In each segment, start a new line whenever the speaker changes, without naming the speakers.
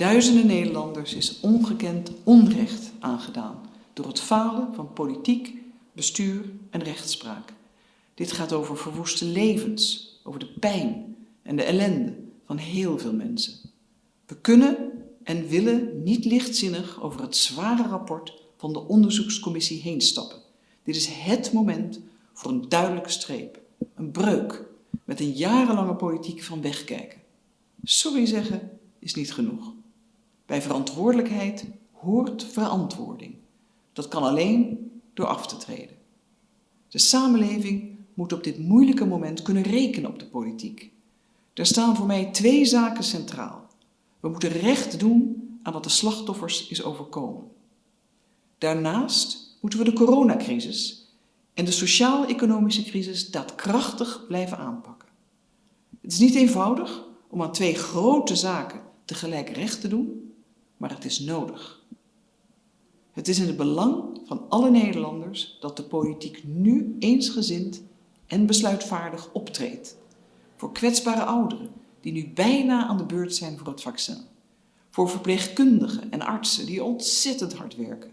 Duizenden Nederlanders is ongekend onrecht aangedaan door het falen van politiek, bestuur en rechtspraak. Dit gaat over verwoeste levens, over de pijn en de ellende van heel veel mensen. We kunnen en willen niet lichtzinnig over het zware rapport van de onderzoekscommissie heen stappen. Dit is het moment voor een duidelijke streep, een breuk met een jarenlange politiek van wegkijken. Sorry zeggen is niet genoeg. Bij verantwoordelijkheid hoort verantwoording. Dat kan alleen door af te treden. De samenleving moet op dit moeilijke moment kunnen rekenen op de politiek. Er staan voor mij twee zaken centraal. We moeten recht doen aan wat de slachtoffers is overkomen. Daarnaast moeten we de coronacrisis en de sociaal-economische crisis daadkrachtig blijven aanpakken. Het is niet eenvoudig om aan twee grote zaken tegelijk recht te doen, maar het is nodig. Het is in het belang van alle Nederlanders dat de politiek nu eensgezind en besluitvaardig optreedt. Voor kwetsbare ouderen die nu bijna aan de beurt zijn voor het vaccin. Voor verpleegkundigen en artsen die ontzettend hard werken.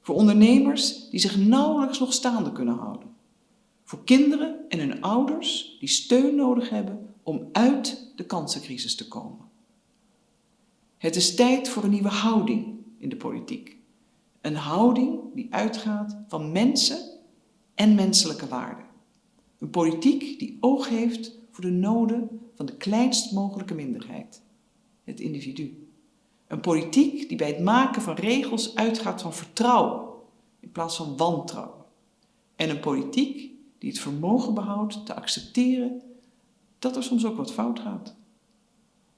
Voor ondernemers die zich nauwelijks nog staande kunnen houden. Voor kinderen en hun ouders die steun nodig hebben om uit de kansencrisis te komen. Het is tijd voor een nieuwe houding in de politiek. Een houding die uitgaat van mensen en menselijke waarden. Een politiek die oog heeft voor de noden van de kleinst mogelijke minderheid, het individu. Een politiek die bij het maken van regels uitgaat van vertrouwen in plaats van wantrouwen. En een politiek die het vermogen behoudt te accepteren dat er soms ook wat fout gaat.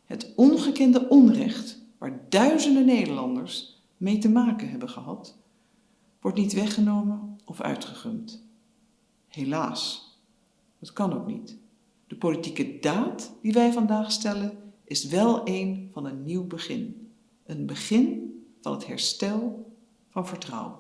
Het ongekende onrecht waar duizenden Nederlanders mee te maken hebben gehad, wordt niet weggenomen of uitgegumd. Helaas, dat kan ook niet. De politieke daad die wij vandaag stellen is wel een van een nieuw begin. Een begin van het herstel van vertrouwen.